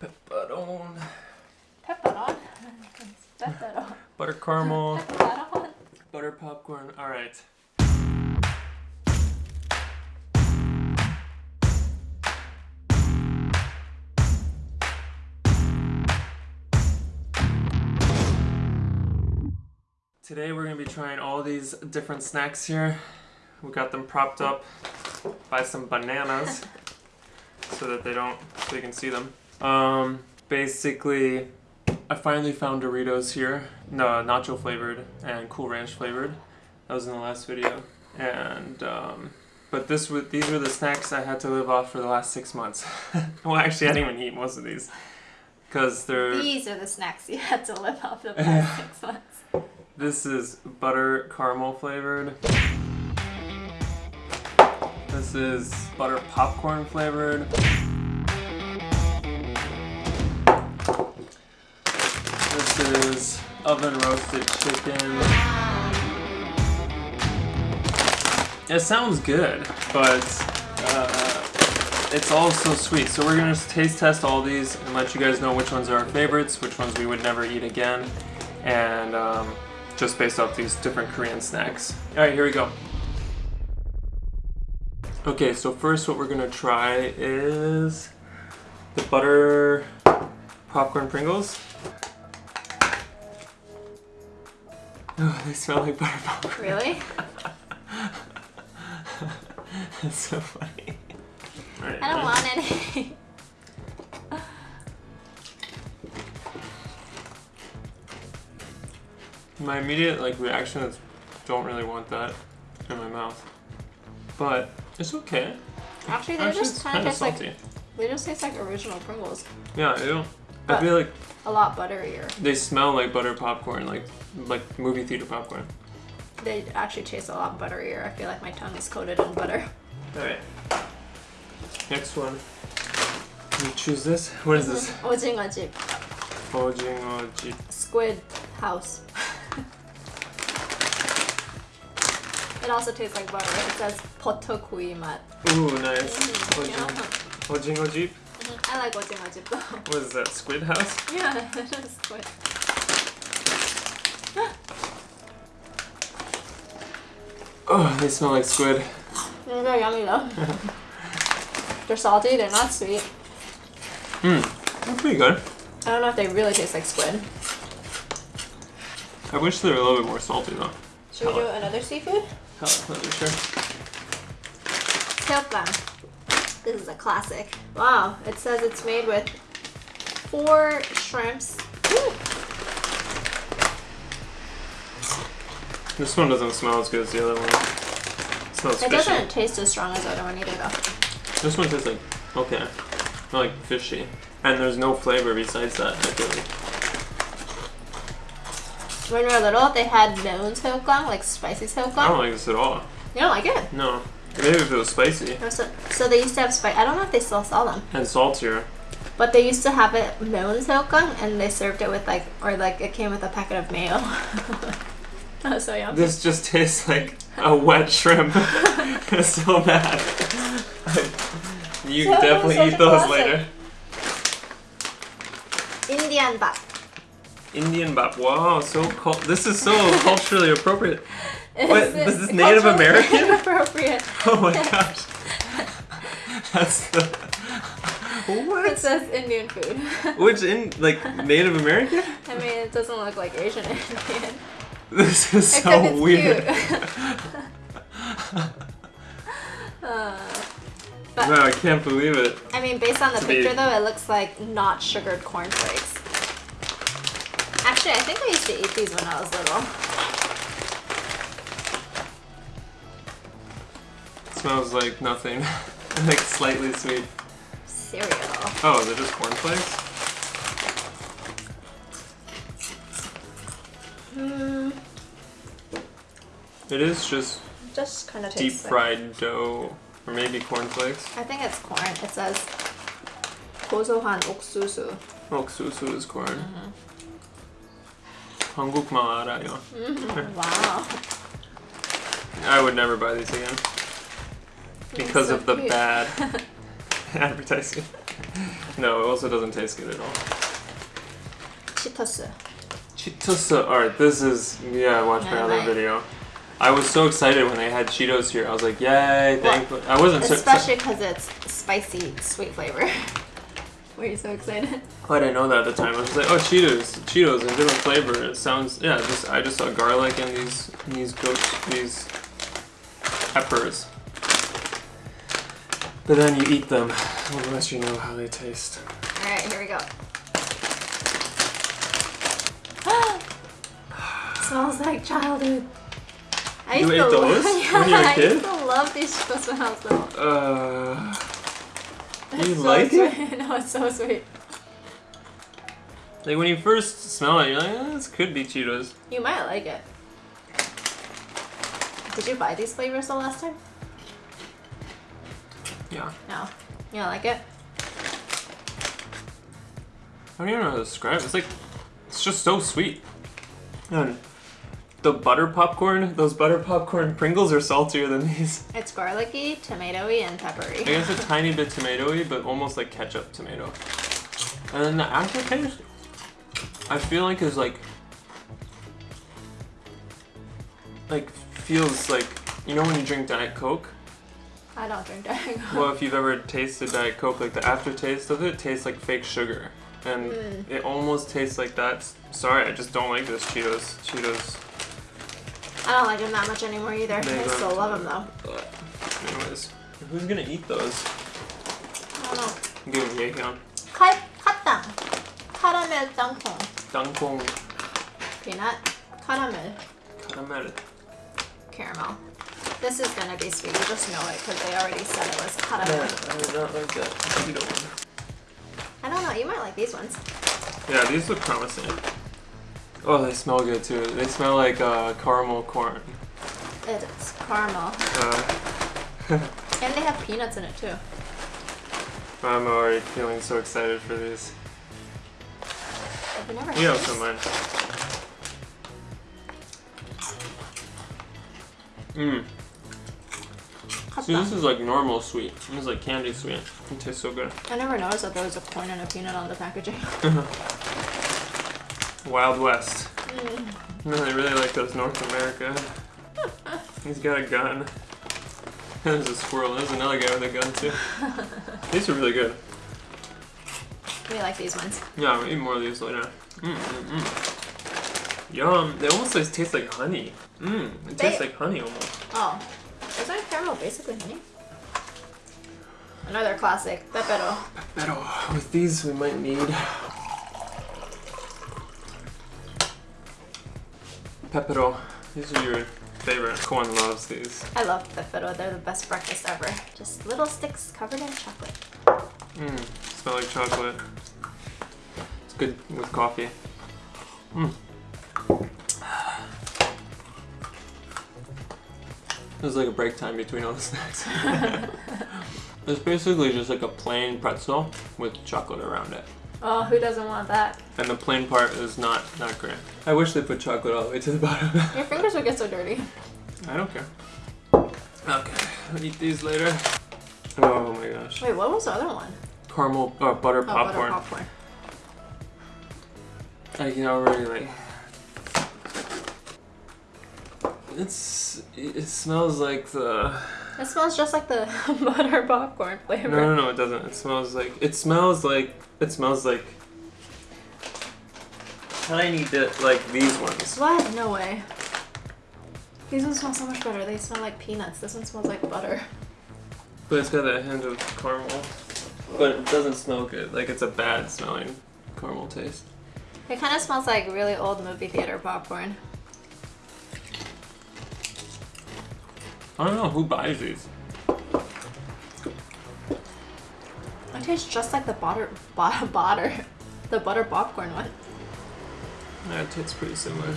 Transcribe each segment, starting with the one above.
Pepperoni. Pepperon. Pepperon. Butter caramel. Pepperon. Butter popcorn. All right. Today we're gonna be trying all these different snacks here. We got them propped up by some bananas so that they don't, so you can see them. Um, basically, I finally found Doritos here. No, nacho flavored and Cool Ranch flavored. That was in the last video. And um, but this was these were the snacks I had to live off for the last six months. well, actually, I didn't even eat most of these because they're. These are the snacks you had to live off the past six months. This is butter caramel flavored. This is butter popcorn flavored. This is oven roasted chicken. It sounds good, but uh, it's all so sweet. So we're gonna taste test all these and let you guys know which ones are our favorites, which ones we would never eat again, and um, just based off these different Korean snacks. All right, here we go. Okay, so first what we're gonna try is the butter popcorn Pringles. Oh, they smell like butter popcorn. Really? That's so funny. Right, I don't want any. My immediate like reaction is don't really want that in my mouth. But it's okay. Actually, they just kind of taste salty. like they just taste like original Pringles. Yeah, I do. But I feel like a lot butterier. They smell like butter popcorn, like like movie theater popcorn. They actually taste a lot butterier. I feel like my tongue is coated in butter. All right. Next one. You choose this. What is this? Ojingojip. Ojingojip. Squid house. It also tastes like butter. It says potokui mat. Ooh, nice. Mm, Mm -hmm. I like ojingo jeep though. What is that, Squid House? Yeah, it is Squid. oh, they smell like squid. Mm, they're yummy though. they're salty, they're not sweet. Hmm, they're pretty good. I don't know if they really taste like squid. I wish they were a little bit more salty though. Should we do another seafood? Hell, not really sure. Seokgang. This is a classic. Wow, it says it's made with four shrimps. Ooh. This one doesn't smell as good as the other one. It smells It fishy. doesn't taste as strong as the other one either though. This one tastes like okay, not like fishy, and there's no flavor besides that. I feel like. When we were little, they had known seokgang, like spicy I don't like this at all. You don't like it? No, maybe if it was spicy So, so they used to have spice. I don't know if they still sell them, and saltier. but they used to have it known seokgang, and they served it with like, or like it came with a packet of mayo. that was so yummy. This just tastes like a wet shrimp. it's so bad. you So- can definitely eat those classic. later. Indian bap. Indian bap. Wow, so cul- this is so culturally appropriate. What, this is Native American? Inappropriate. Oh my gosh. That's the It says Indian food. Which in like Native American? I mean, it doesn't look like Asian Indian. This is Except so it's weird. Uh, but No, I can't believe it. I mean, based on the To be- picture though, it looks like not sugared cornflakes. Actually, I think I used to eat these when I was little. smells like nothing. like slightly sweet. Cereal. Oh, they're just cornflakes? Hmm. It is just Just kind of deep tastes like- fried dough. Or maybe cornflakes. I think it's corn. It says 고소한 옥수수. 옥수수 is corn. Mm-hmm. 한국말 알아요. Wow. I would never buy these again. Because so of the cute. bad advertising. no, it also doesn't taste good at all. 치토스. Cheetos. Alright, this is yeah. I watched my Yeah, other right. video. I was so excited when they had Cheetos here. I was like, yay! Thank. I wasn't so. so Especially because it's spicy, sweet flavor. Were you so excited? I didn't know that at the time. I was like, oh, Cheetos, Cheetos, and different flavor. It sounds yeah. Just I just saw garlic and these these goats these peppers. But then you eat them unless you know how they taste. All right, here we go. Smells like childhood. I You used ate to those love, yeah, when you were a I kid? used to love these I was little. Uh, It's You so like it? sweet. no, it's so sweet. like when you first smell it, you're like, eh, this could be Cheetos. You might like it. Did you buy these flavors the last time? Yeah. No. You don't like it? I don't even know how to describe it. It's like, it's just so sweet. And the butter popcorn, those butter popcorn Pringles are saltier than these. It's garlicky, tomatoey, and peppery. I guess a tiny bit tomatoey, but almost like ketchup tomato. And then the aftertaste, I feel like is like, like feels like, you know when you drink Diet Coke? I don't drink Diet Coke. Well, if you've ever tasted Diet Coke, like the aftertaste of it tastes like fake sugar. And Mm. it almost tastes like that. Sorry, I just don't like this Cheetos. Cheetos. I don't like them that much anymore either. I still love them though. But anyways, who's gonna eat those? I don't know. Give them to Kai katang. Caramel dangkong. Dangkong. Peanut. Caramel. Caramel. Caramel. This is gonna be sweet. You just know it because they already said it was caramel. Yeah, I don't like that. I don't know. You might like these ones. Yeah, these look promising. Oh, they smell good too. They smell like uh, caramel corn. It's caramel. Uh, And they have peanuts in it too. I'm already feeling so excited for these. I've never You have some mine. Mmm. See, this is like normal sweet. This is like candy sweet. It tastes so good. I never noticed that there was a corn and a peanut on the packaging. Wild West. Mm. No, they really like those North America. He's got a gun. There's a squirrel. There's another guy with a gun too. These are really good. We like these ones. Yeah, we'll eat more of these later. Mm, mm, mm. Yum. They almost like, taste like honey. Mmm. It tastes like honey almost. Oh, isn't caramel basically honey? Another classic, pepero. Pero with these we might need Pepero. These are your favorite. Koan loves these. I love pepero. They're the best breakfast ever. Just little sticks covered in chocolate. Mmm. Smell like chocolate. It's good with coffee. Mmm. There's like a break time between all the snacks. it's basically just like a plain pretzel with chocolate around it. Oh, who doesn't want that? And the plain part is not not great. I wish they put chocolate all the way to the bottom. Your fingers would get so dirty. I don't care. Okay, I'll eat these later. Oh my gosh. Wait, what was the other one? Caramel uh, butter Oh, popcorn. butter popcorn. I can already like. It's it smells like the It smells just like the butter popcorn flavor. no no no it doesn't it smells like it smells like it smells like tiny bit like these ones What? No way. These ones smell so much better. They smell like peanuts. This one smells like butter. but it's got that hint of caramel but it doesn't smell good like it's a bad smelling caramel taste It kind of smells like really old movie theater popcorn. I don't know who buys these. It tastes just like the butter, butter, butter, the butter popcorn one. Yeah, it tastes pretty similar.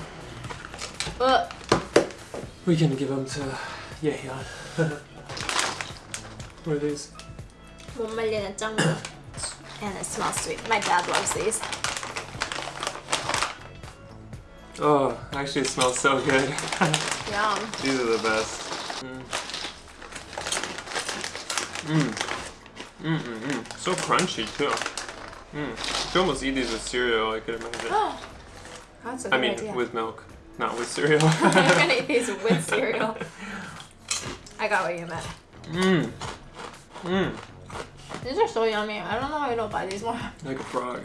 Uh. We can give them to Yehyun. what are these? Mummeli and jungle. And it smells sweet. My dad loves these. Oh, actually it smells so good. Yum. These are the best. Mm. Mm. Mm mm mm. So crunchy too. Mm. You could almost eat these with cereal. I could imagine. That's a good I mean, idea. with milk, not with cereal. I'm gonna eat these with cereal. I got what you meant. Mmm. Mmm. These are so yummy. I don't know why I don't buy these more. Like a frog.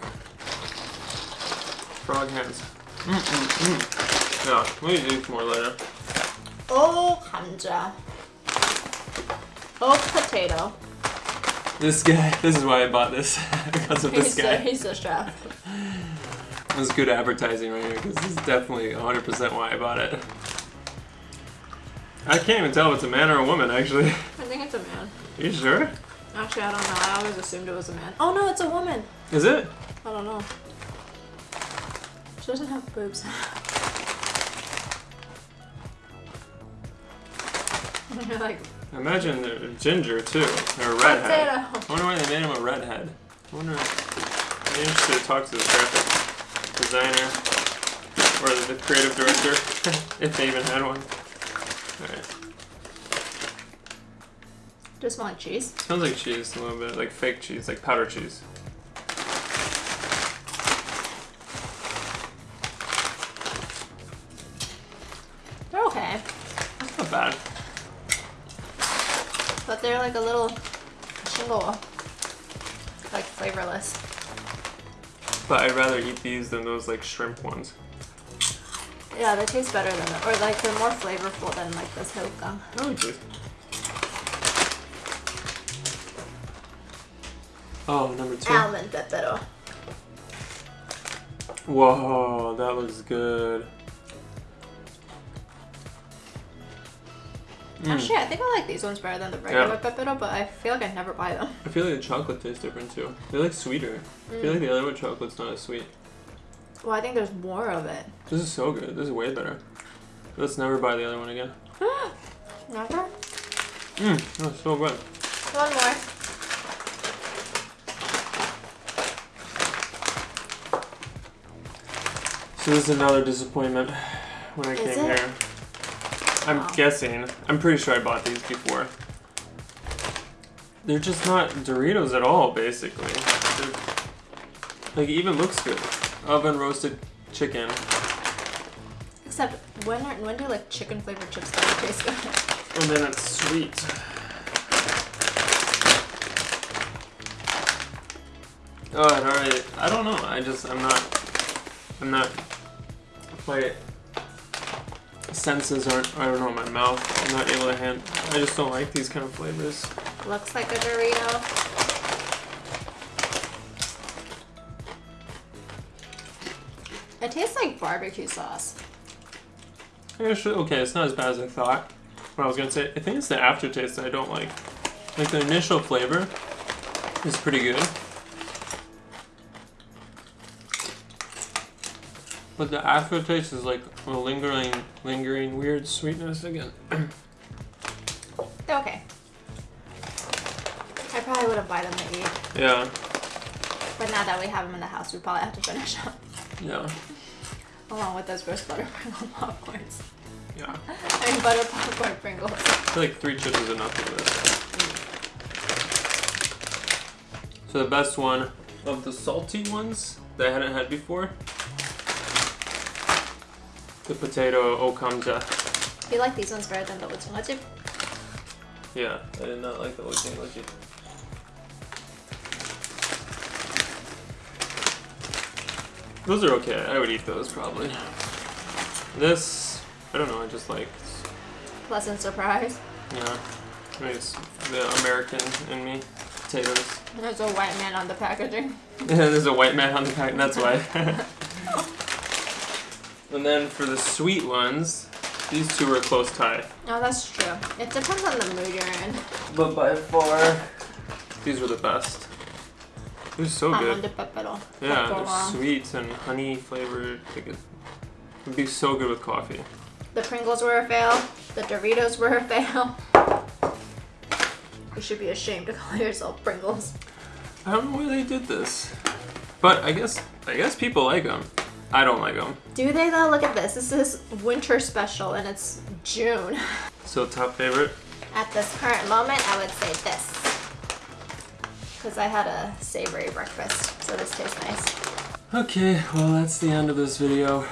Frog hands. Mmm mmm mmm. Yeah, we'll eat these more later. Oh, 감자. Oh, potato. This guy. This is why I bought this because of this He's guy. he's the chef. This is good advertising right here because this is definitely 100% why I bought it. I can't even tell if it's a man or a woman actually. I think it's a man. Are you sure? Actually, I don't know. I always assumed it was a man. Oh no, it's a woman. Is it? I don't know. She doesn't have boobs. You're like Imagine they're ginger too. They're a redhead. I wonder why they made him a redhead. I wonder. I'd be interested to talk to the graphic designer or the creative director if they even had one. Alright. Does it smell like cheese? Smells like cheese a little bit, like fake cheese, like powder cheese. They're okay, That's not bad. But they're like a little shingle, like flavorless. But I'd rather eat these than those like shrimp ones. Yeah, they taste better than, the, or like they're more flavorful than like this hoka. I like these. Oh, number two. Almond pepero. Whoa, that looks good. Mm. Actually, I think I like these ones better than the regular pepero, but I feel like I never buy them. I feel like the chocolate tastes different too. They're like sweeter. I feel like the other one chocolate's not as sweet. Well, I think there's more of it. This is so good. This is way better. Let's never buy the other one again. Never? Mmm, that's so good. One more. So this is another disappointment when I Is came it? here. I'm Wow. guessing. I'm pretty sure I bought these before. They're just not Doritos at all, basically. They're, like, even looks good. Oven roasted chicken. Except when are, when do like chicken flavored chips taste good? And then it's sweet. Oh, already. I don't know. I just. I'm not. I'm not. My senses aren't. I don't know. My mouth. I'm not able to hand. I just don't like these kind of flavors. Looks like a Dorito. It tastes like barbecue sauce. Actually, okay, it's not as bad as I thought. What I was gonna say, I think it's the aftertaste that I don't like. Like the initial flavor is pretty good. But the aftertaste is like a lingering, lingering weird sweetness again. They're okay. I probably wouldn't buy them to eat, yeah, but now that we have them in the house, we probably have to finish them yeah, along with those gross butter Pringle popcorns. yeah. I mean butter popcorn Pringles. I feel like three chips is enough for this. So the best one of the salty ones that I hadn't had before, the potato okamja. You like these ones better than the utsumajib? Yeah, I did not like the utsumajib. Those are okay. I would eat those probably. This, I don't know. I just like. Pleasant surprise. Yeah, I mean, it's the American in me. Potatoes. There's a white man on the packaging. yeah, there's a white man on the packaging. That's why. and then for the sweet ones, these two are a close tie. Oh, that's true. It depends on the mood you're in. But by far, these were the best. They're so Almond good. pepero. Yeah, Can't go they're wrong. sweet and honey flavored. Like it would be so good with coffee. The Pringles were a fail. The Doritos were a fail. You should be ashamed to call yourself Pringles. I don't know why they did this, but I guess I guess people like them. I don't like them. Do they though? Look at this. This is winter special and it's June. So top favorite. At this current moment, I would say this. because I had a savory breakfast, so this tastes nice. Okay, well, that's the end of this video.